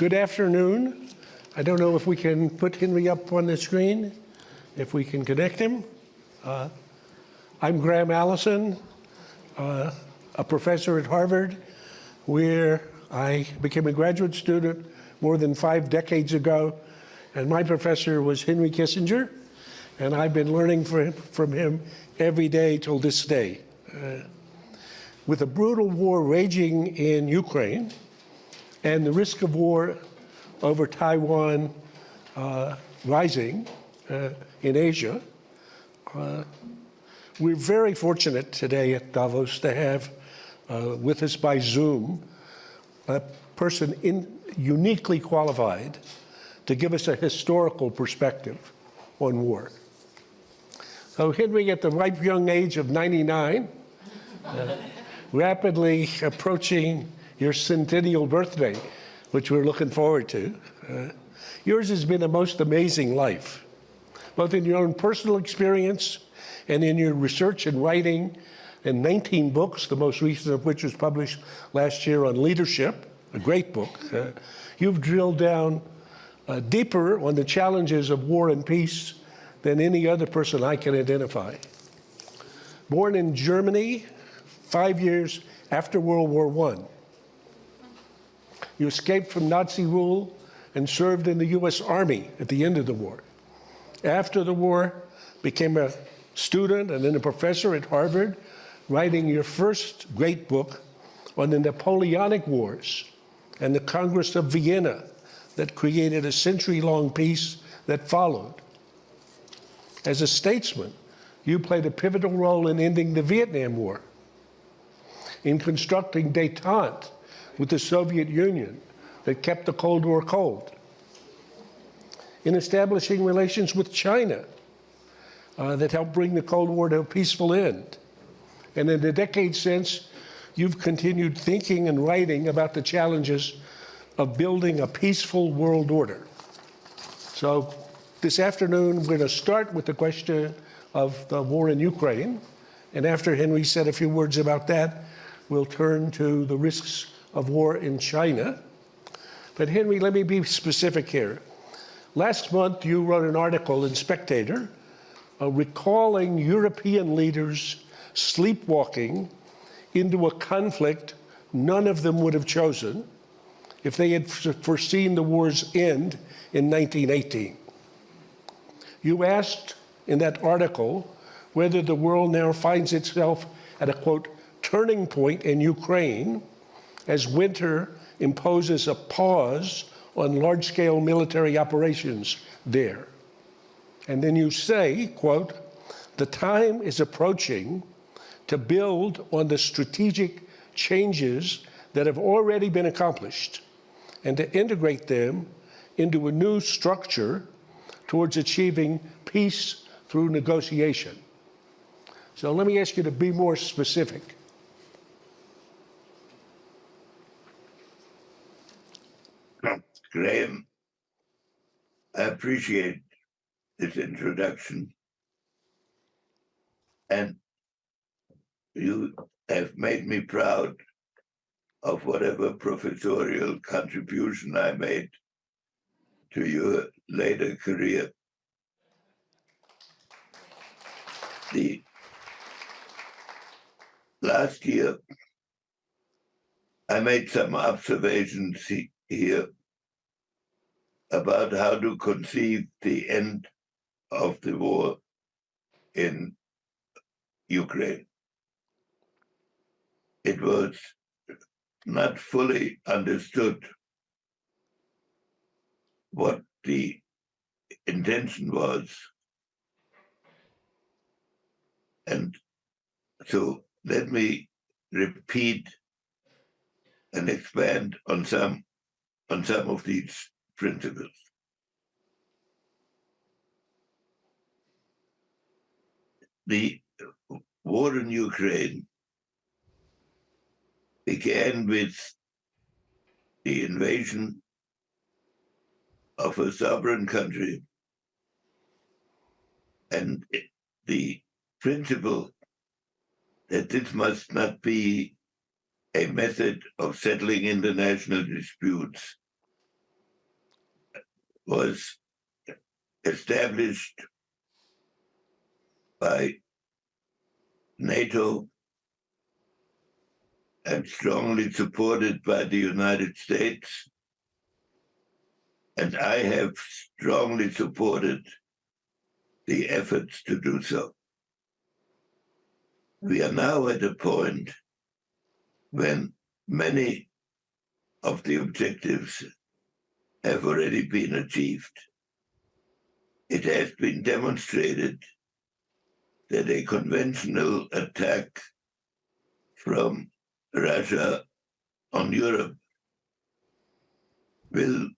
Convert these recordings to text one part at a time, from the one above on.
Good afternoon. I don't know if we can put Henry up on the screen, if we can connect him. Uh, I'm Graham Allison, uh, a professor at Harvard, where I became a graduate student more than five decades ago. And my professor was Henry Kissinger, and I've been learning from, from him every day till this day. Uh, with a brutal war raging in Ukraine and the risk of war over Taiwan uh, rising uh, in Asia, uh, we're very fortunate today at Davos to have uh, with us by Zoom a person in, uniquely qualified to give us a historical perspective on war. So Henry, at the ripe young age of 99, uh, rapidly approaching your centennial birthday, which we're looking forward to. Uh, yours has been a most amazing life, both in your own personal experience and in your research and writing in 19 books, the most recent of which was published last year on leadership, a great book. Uh, you've drilled down uh, deeper on the challenges of war and peace than any other person I can identify. Born in Germany, five years after World War I, you escaped from Nazi rule and served in the U.S. Army at the end of the war. After the war, became a student and then a professor at Harvard, writing your first great book on the Napoleonic Wars and the Congress of Vienna that created a century-long peace that followed. As a statesman, you played a pivotal role in ending the Vietnam War, in constructing detente with the Soviet Union that kept the Cold War cold, in establishing relations with China uh, that helped bring the Cold War to a peaceful end. And in the decades since, you've continued thinking and writing about the challenges of building a peaceful world order. So this afternoon, we're going to start with the question of the war in Ukraine. And after Henry said a few words about that, we'll turn to the risks of war in China. But Henry, let me be specific here. Last month, you wrote an article in Spectator uh, recalling European leaders sleepwalking into a conflict none of them would have chosen if they had foreseen the war's end in 1918. You asked in that article whether the world now finds itself at a, quote, turning point in Ukraine as winter imposes a pause on large-scale military operations there. And then you say, quote, the time is approaching to build on the strategic changes that have already been accomplished and to integrate them into a new structure towards achieving peace through negotiation. So let me ask you to be more specific. Graham, I appreciate this introduction. And you have made me proud of whatever professorial contribution I made to your later career. The last year, I made some observations here about how to conceive the end of the war in Ukraine. It was not fully understood what the intention was. And so let me repeat and expand on some on some of these principles. The war in Ukraine began with the invasion of a sovereign country and the principle that this must not be a method of settling international disputes, was established by NATO and strongly supported by the United States. And I have strongly supported the efforts to do so. We are now at a point when many of the objectives have already been achieved. It has been demonstrated that a conventional attack from Russia on Europe will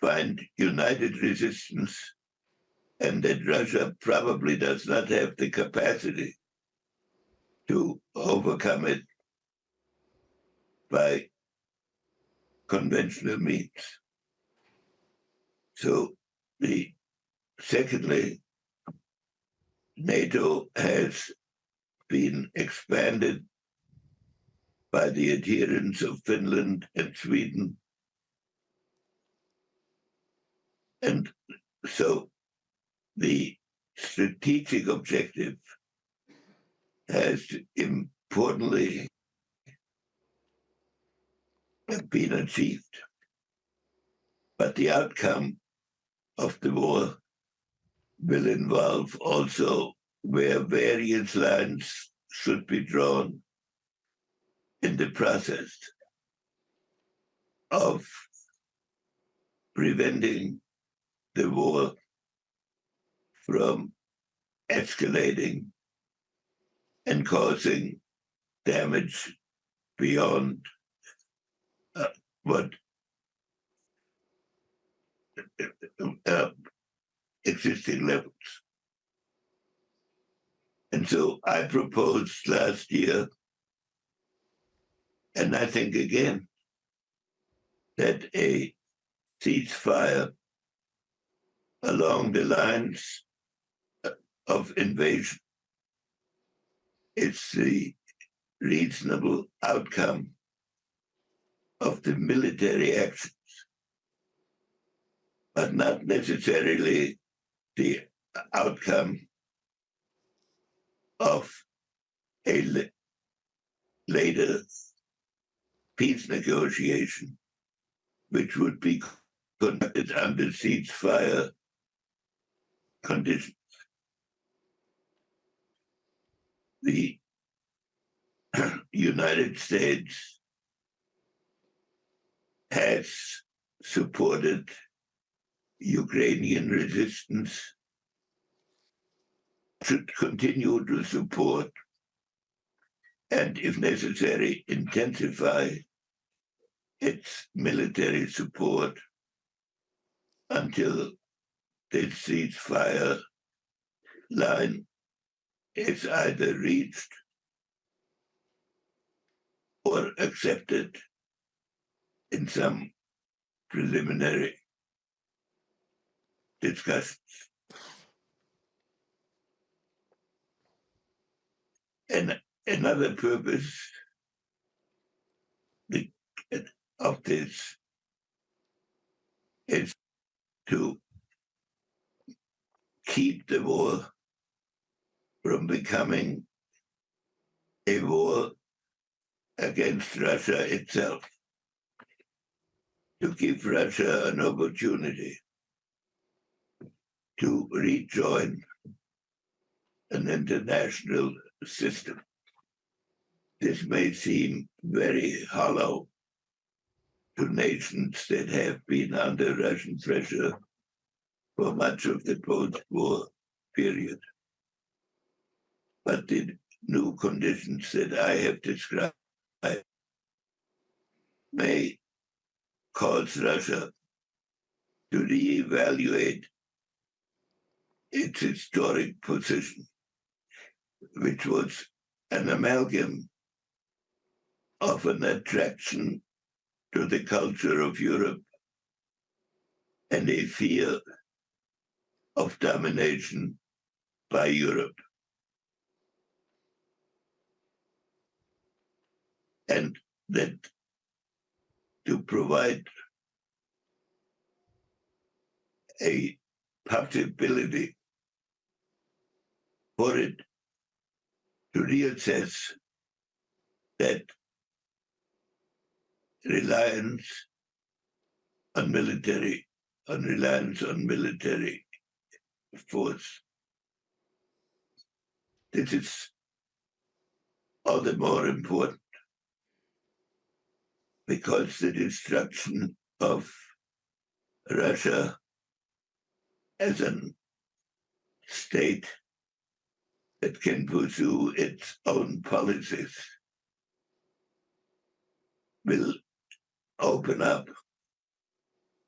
find united resistance and that Russia probably does not have the capacity to overcome it by conventional means. So secondly, NATO has been expanded by the adherence of Finland and Sweden. And so the strategic objective has importantly been achieved. But the outcome of the war. Will involve also where various lines should be drawn in the process of preventing the war from escalating and causing damage beyond uh, what uh, existing levels. And so I proposed last year, and I think again, that a ceasefire along the lines of invasion is the reasonable outcome of the military actions, but not necessarily the outcome of a later peace negotiation, which would be conducted under ceasefire conditions. The United States has supported Ukrainian resistance, should continue to support, and if necessary, intensify its military support until the ceasefire line is either reached or accepted in some preliminary discussions. And another purpose of this is to keep the war from becoming a war against Russia itself, to give Russia an opportunity to rejoin an international system. This may seem very hollow to nations that have been under Russian pressure for much of the post-war period. But the new conditions that I have described may cause Russia to reevaluate its historic position, which was an amalgam of an attraction to the culture of Europe and a fear of domination by Europe. And that to provide a possibility for it to reassess that reliance on military, on reliance on military force. This is all the more important because the destruction of Russia as a state that can pursue its own policies will open up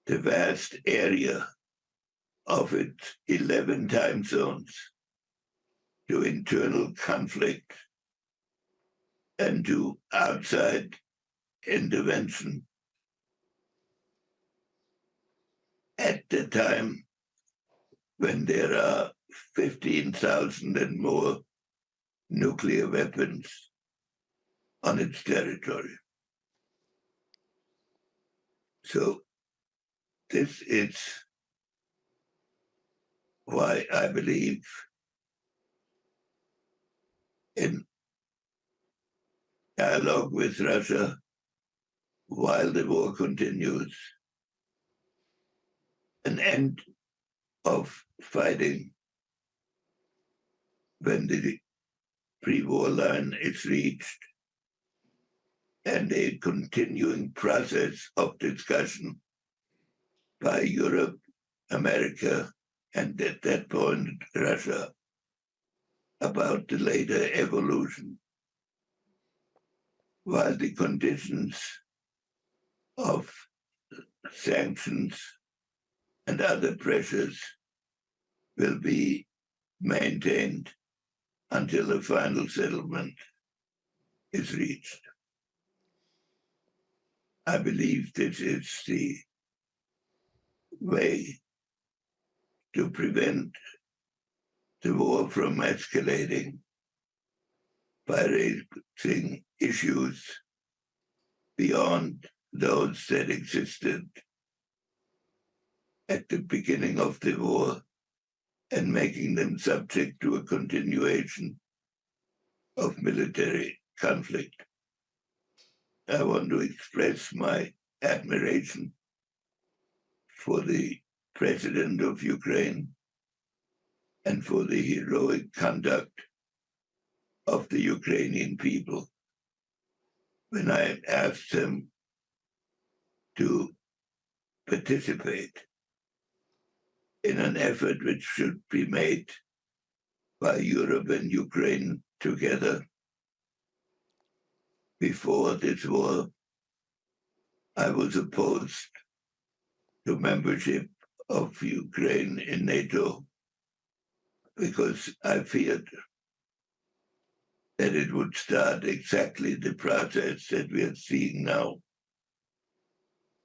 the vast area of its 11 time zones to internal conflict and to outside intervention. At the time when there are 15,000 and more nuclear weapons on its territory. So this is why I believe in dialogue with Russia while the war continues, an end of fighting when the pre-war line is reached, and a continuing process of discussion by Europe, America, and at that point, Russia, about the later evolution. While the conditions of sanctions and other pressures will be maintained until a final settlement is reached. I believe this is the way to prevent the war from escalating by raising issues beyond those that existed at the beginning of the war and making them subject to a continuation of military conflict. I want to express my admiration for the president of Ukraine and for the heroic conduct of the Ukrainian people. When I asked them to participate in an effort which should be made by Europe and Ukraine together before this war, I was opposed to membership of Ukraine in NATO because I feared that it would start exactly the process that we are seeing now.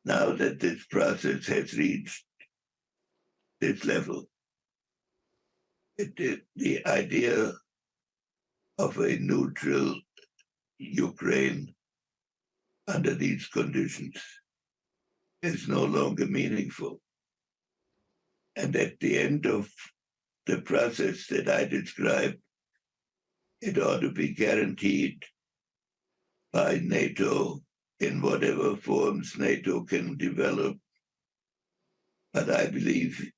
Now that this process has reached this level, it, it, the idea of a neutral Ukraine under these conditions is no longer meaningful. And at the end of the process that I described, it ought to be guaranteed by NATO in whatever forms NATO can develop. But I believe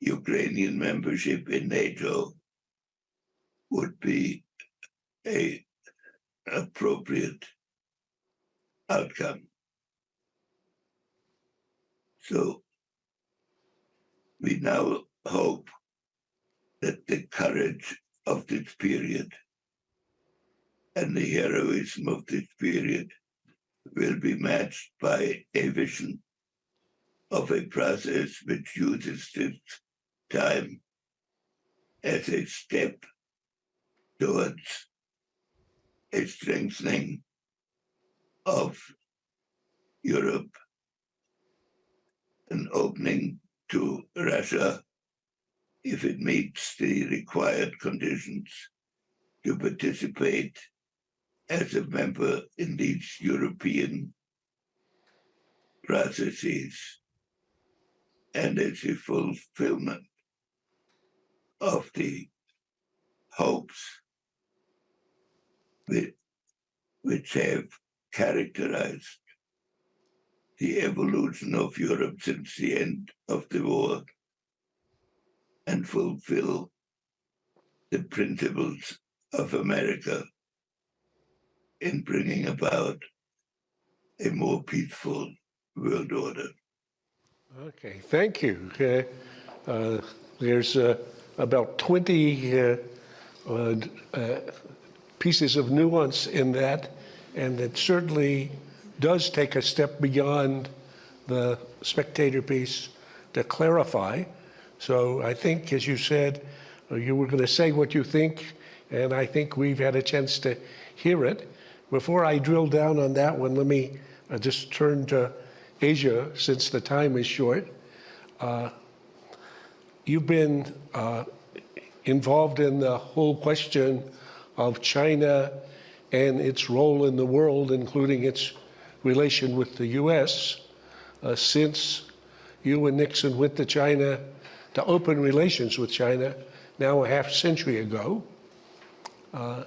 Ukrainian membership in NATO would be a appropriate outcome. So we now hope that the courage of this period and the heroism of this period will be matched by a vision of a process which uses this time as a step towards a strengthening of Europe, an opening to Russia if it meets the required conditions to participate as a member in these European processes and as a fulfillment of the hopes which, have characterized the evolution of Europe since the end of the war and fulfill the principles of America in bringing about a more peaceful world order. Okay, thank you. Uh, uh, there's uh, about 20 uh, uh, uh, pieces of nuance in that, and it certainly does take a step beyond the spectator piece to clarify. So I think, as you said, you were going to say what you think, and I think we've had a chance to hear it. Before I drill down on that one, let me just turn to Asia since the time is short. Uh, you've been uh, involved in the whole question of China and its role in the world, including its relation with the US, uh, since you and Nixon went to China to open relations with China now a half century ago. Uh,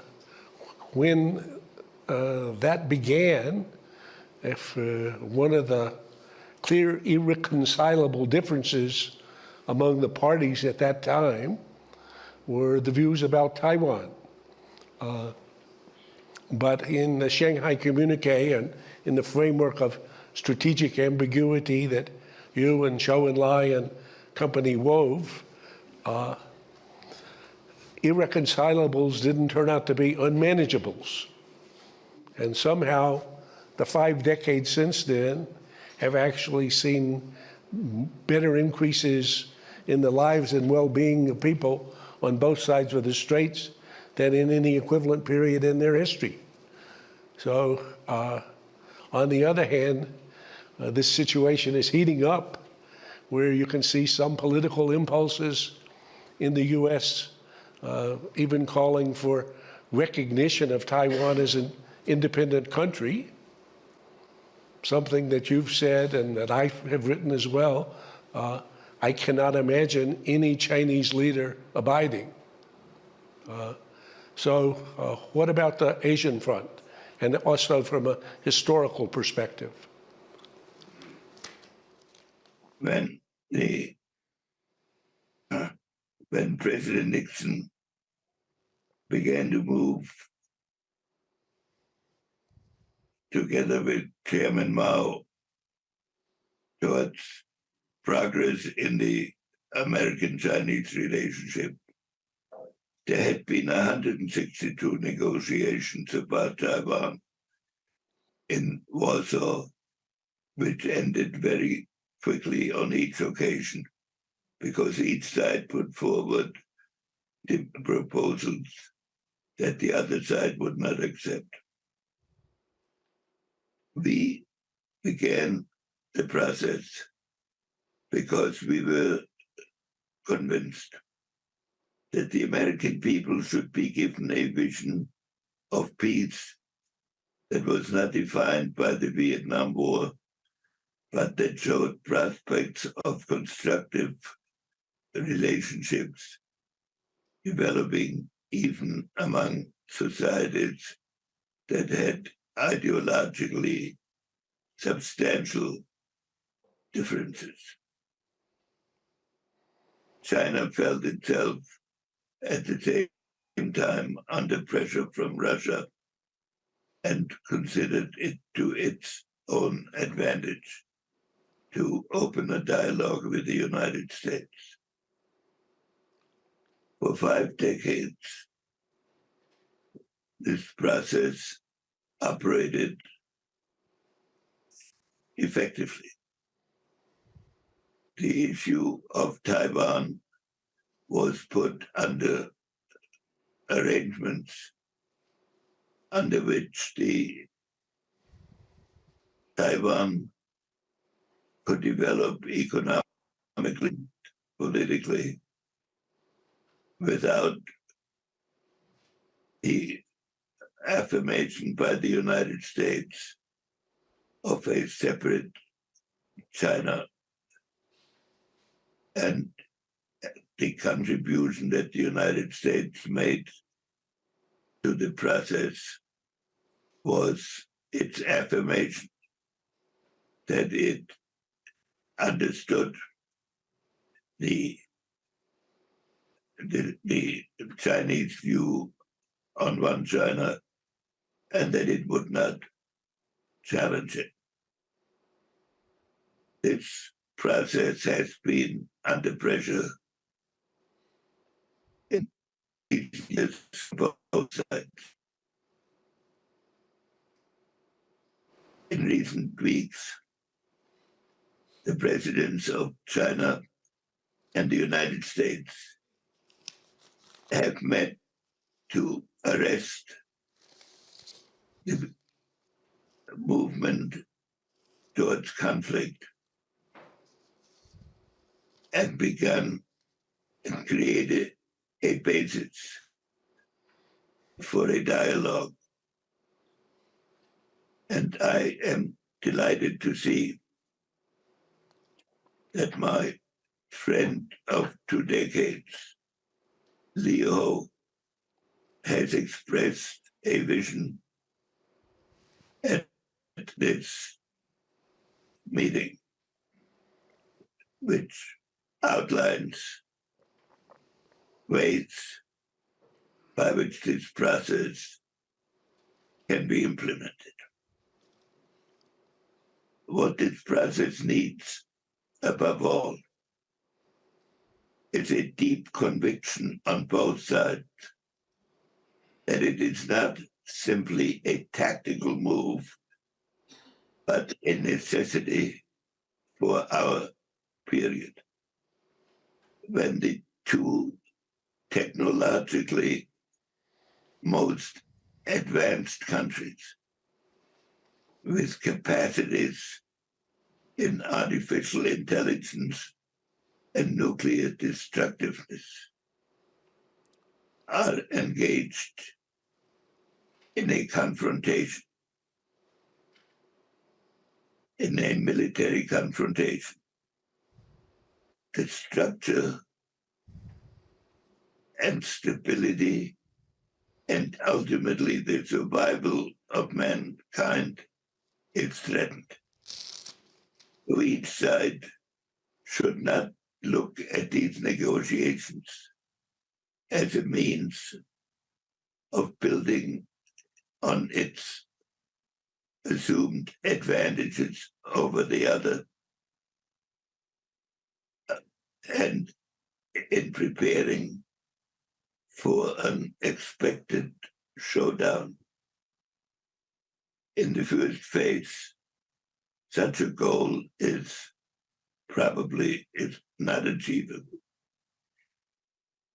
when uh, that began, if uh, one of the clear irreconcilable differences among the parties at that time were the views about Taiwan. Uh, but in the Shanghai Communique and in the framework of strategic ambiguity that you and Zhou Enlai and company wove, uh, irreconcilables didn't turn out to be unmanageables. And somehow, the five decades since then have actually seen better increases in the lives and well-being of people on both sides of the straits than in any equivalent period in their history. So, uh, on the other hand, uh, this situation is heating up where you can see some political impulses in the U.S. Uh, even calling for recognition of Taiwan as an independent country, something that you've said and that I have written as well. Uh, I cannot imagine any Chinese leader abiding. Uh, so, uh, what about the Asian front? And also from a historical perspective. When the uh, when President Nixon began to move together with Chairman Mao towards progress in the American-Chinese relationship. There had been 162 negotiations about Taiwan in Warsaw, which ended very quickly on each occasion because each side put forward the proposals that the other side would not accept. We began the process because we were convinced that the American people should be given a vision of peace that was not defined by the Vietnam War, but that showed prospects of constructive relationships developing even among societies that had ideologically substantial differences. China felt itself at the same time under pressure from Russia and considered it to its own advantage to open a dialogue with the United States for five decades. This process operated effectively. The issue of Taiwan was put under arrangements under which the Taiwan could develop economically, politically, without the affirmation by the United States of a separate China and the contribution that the United States made to the process was its affirmation that it understood the, the, the Chinese view on one China and that it would not challenge it. This process has been under pressure in both sides. In recent weeks, the presidents of China and the United States have met to arrest the movement towards conflict and begun and created a basis for a dialogue. And I am delighted to see that my friend of two decades, Liu He, has expressed a vision at this meeting, which outlines ways by which this process can be implemented. What this process needs, above all, is a deep conviction on both sides that it is not simply a tactical move, but a necessity for our period. When the two technologically most advanced countries with capacities in artificial intelligence and nuclear destructiveness are engaged in a confrontation, in a military confrontation. The structure and stability and ultimately the survival of mankind is threatened. So each side should not look at these negotiations as a means of building on its assumed advantages over the other and in preparing for an expected showdown. In the first phase, such a goal is probably is not achievable.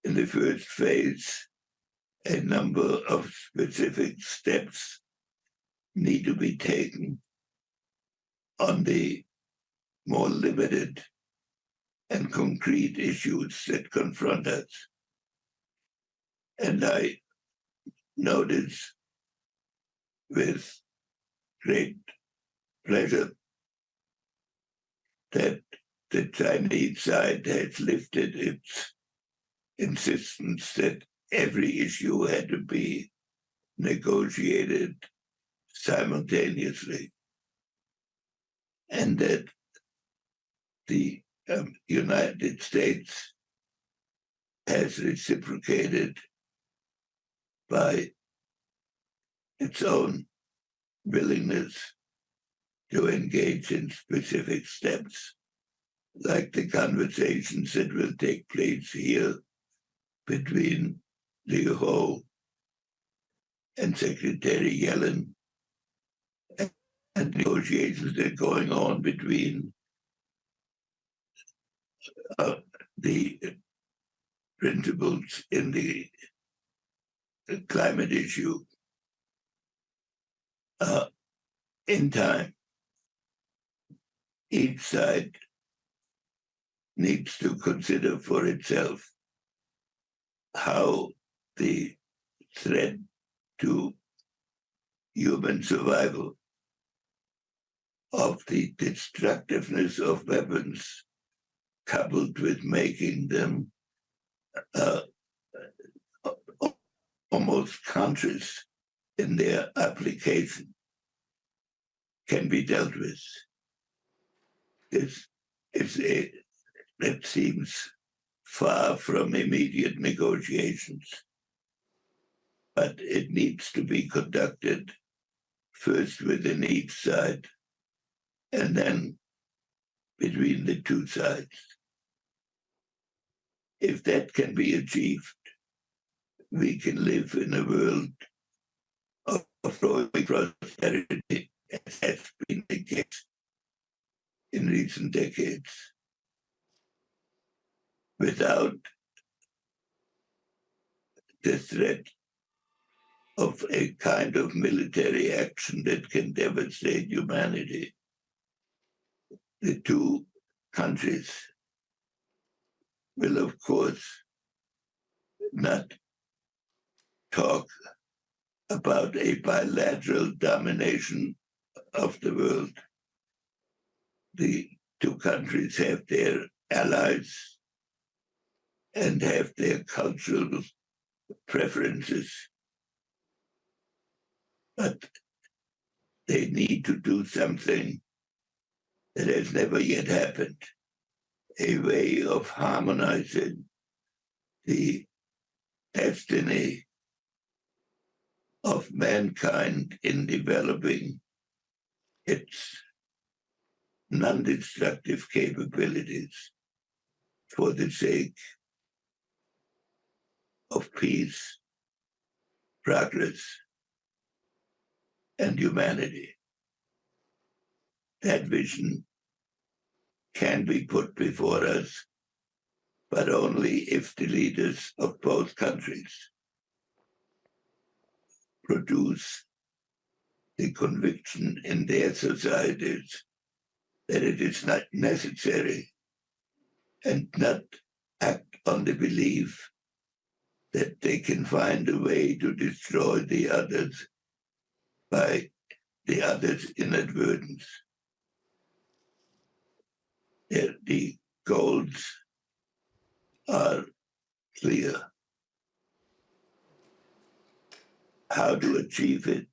In the first phase, a number of specific steps need to be taken on the more limited and concrete issues that confront us. And I notice with great pleasure that the Chinese side has lifted its insistence that every issue had to be negotiated simultaneously, and that the um, United States has reciprocated by its own willingness to engage in specific steps, like the conversations that will take place here between Liu He and Secretary Yellen, and negotiations that are going on between uh, the principles in the climate issue uh, in time. Each side needs to consider for itself how the threat to human survival of the destructiveness of weapons coupled with making them uh, almost conscious in their application can be dealt with. It's, it's a, it seems far from immediate negotiations, but it needs to be conducted first within each side and then between the two sides. If that can be achieved, we can live in a world of, growing prosperity, as has been the case in recent decades, without the threat of a kind of military action that can devastate humanity. The two countries will, of course, not talk about a bilateral domination of the world. The two countries have their allies and have their cultural preferences. But they need to do something that has never yet happened, a way of harmonizing the destiny of mankind in developing its non-destructive capabilities for the sake of peace, progress, and humanity. That vision can be put before us, but only if the leaders of both countries produce the conviction in their societies that it is not necessary and not act on the belief that they can find a way to destroy the others by the others' inadvertence. The, the goals are clear. How to achieve it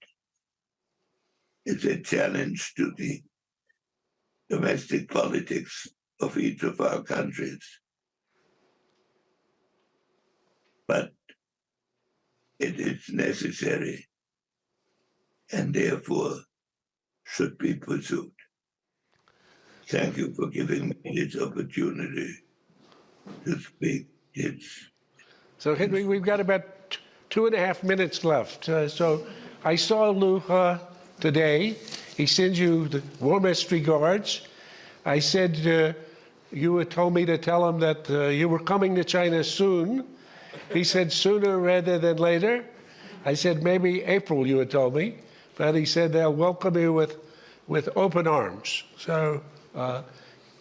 is a challenge to the domestic politics of each of our countries. But it is necessary and therefore should be pursued. Thank you for giving me this opportunity to speak. It's So Henry, we've got about two and a half minutes left. Uh, so I saw uh, today. He sends you the warmest regards. I said uh, you had told me to tell him that uh, you were coming to China soon. He said sooner rather than later. I said maybe April, you had told me. But he said they'll welcome you with, with open arms. So uh,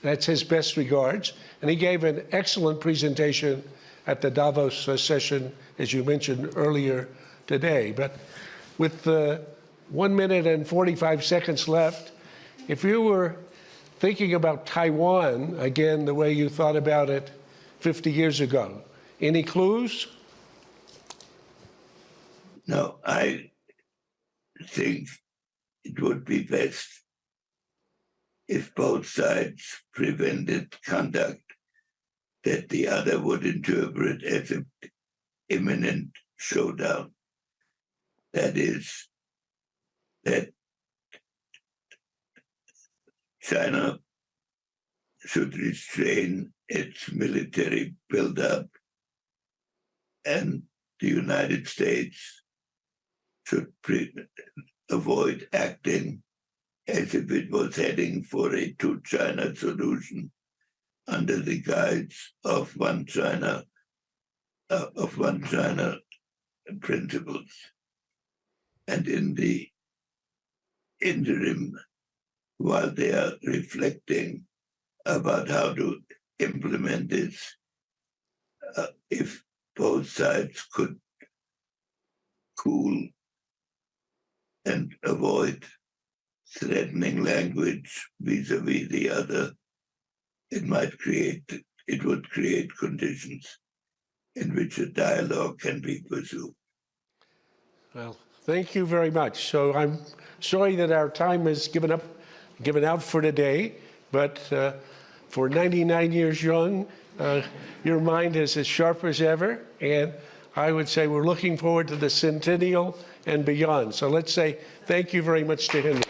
that's his best regards. And he gave an excellent presentation at the Davos session, as you mentioned earlier today. But with uh, one minute and 45 seconds left, if you were thinking about Taiwan, again, the way you thought about it 50 years ago, any clues? no, I think it would be best if both sides prevented conduct that the other would interpret as an imminent showdown. That is, that China should restrain its military buildup and the United States should avoid acting as if it was heading for a two China solution under the guise of one China, uh, of one China principles. And in the interim, while they are reflecting about how to implement this, uh, if both sides could cool and avoid threatening language vis-a-vis the other, it might create, it would create conditions in which a dialogue can be pursued. Well, thank you very much. So I'm sorry that our time is given up, given out for today, but uh, for 99 years young, uh, your mind is as sharp as ever, and I would say we're looking forward to the centennial and beyond. So let's say thank you very much to Henry.